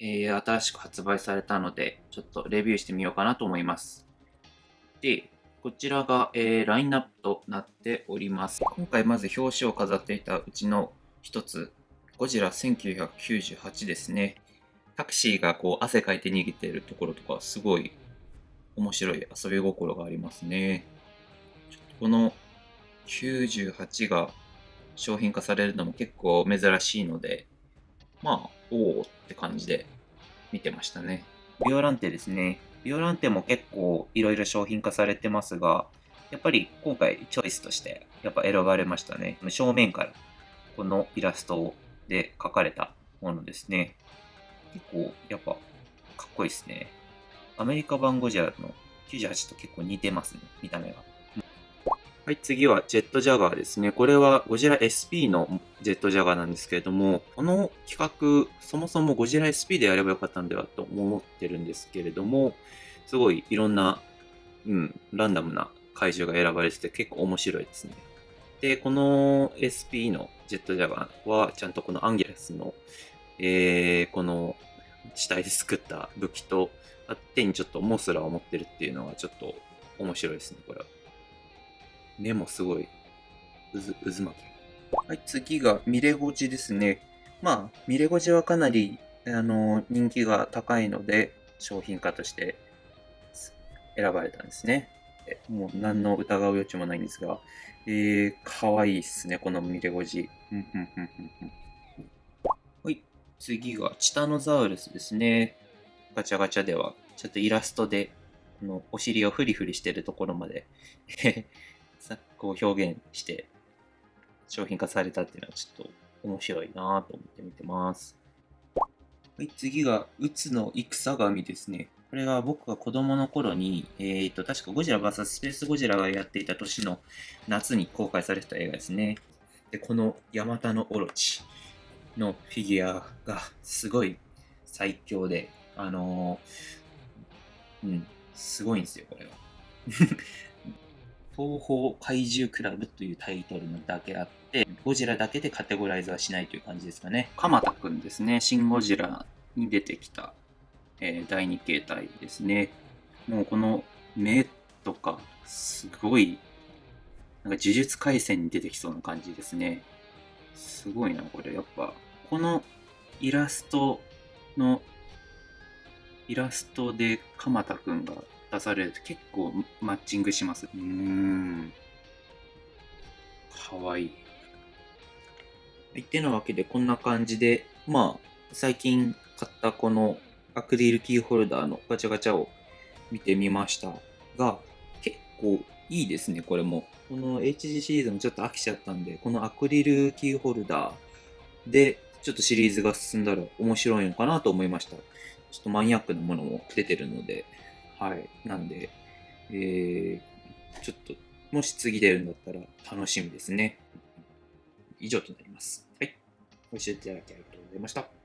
えー、新しく発売されたので、ちょっとレビューしてみようかなと思います。で、こちらが、えー、ラインナップとなっております。今回まず表紙を飾っていたうちの一つ、ゴジラ1998ですね。タクシーがこう汗かいて逃げているところとか、すごい面白い遊び心がありますね。この98が商品化されるのも結構珍しいので、まあ、おおって感じで見てましたね。ビオランテですね。ビオランテも結構いろいろ商品化されてますが、やっぱり今回チョイスとしてやっぱ選ばれましたね。正面からこのイラストで描かれたものですね。結構やっぱかっこいいですね。アメリカ版ゴジラの98と結構似てますね、見た目が。はい、次はジェットジャガーですね。これはゴジラ SP のジェットジャガーなんですけれども、この企画、そもそもゴジラ SP でやればよかったんではと思ってるんですけれども、すごいいろんな、うん、ランダムな怪獣が選ばれてて結構面白いですね。で、この SP のジェットジャガーは、ちゃんとこのアンギラスの、えー、この死体で作った武器と、手にちょっとモスラを持ってるっていうのがちょっと面白いですね、これは。目もすごい、渦、渦巻き。はい、次がミレゴジですね。まあ、ミレゴジはかなり、あの、人気が高いので、商品化として選ばれたんですね。もう何の疑う余地もないんですが、えー、かわいいっすね、このミレゴジ。はい、次がチタノザウルスですね。ガチャガチャでは、ちょっとイラストで、このお尻をフリフリしてるところまで こう表現して商品化されたっていうのはちょっと面白いなと思って見てます。はい、次が、うつの戦神ですね。これは僕が子供の頃に、えっ、と、確かゴジラ VS スペースゴジラがやっていた年の夏に公開された映画ですね。で、このヤマタノオロチのフィギュアがすごい最強で、あのー、うん、すごいんですよ、これは。東方怪獣クラブというタイトルのだけあって、ゴジラだけでカテゴライズはしないという感じですかね。鎌田くんですね。シン・ゴジラに出てきた、えー、第2形態ですね。もうこの目とか、すごい、なんか呪術廻戦に出てきそうな感じですね。すごいな、これ。やっぱ、このイラストの、イラストで鎌田くんが出されると結構マッチングします。うん。かわいい。はい、ってなわけでこんな感じで、まあ、最近買ったこのアクリルキーホルダーのガチャガチャを見てみましたが、結構いいですね、これも。この HG シリーズもちょっと飽きちゃったんで、このアクリルキーホルダーでちょっとシリーズが進んだら面白いのかなと思いました。ちょっとマニアックなものも出てるので、はい。なんで、えー、ちょっと、もし次出るんだったら楽しみですね。以上となります。はい。ご視聴いただきありがとうございました。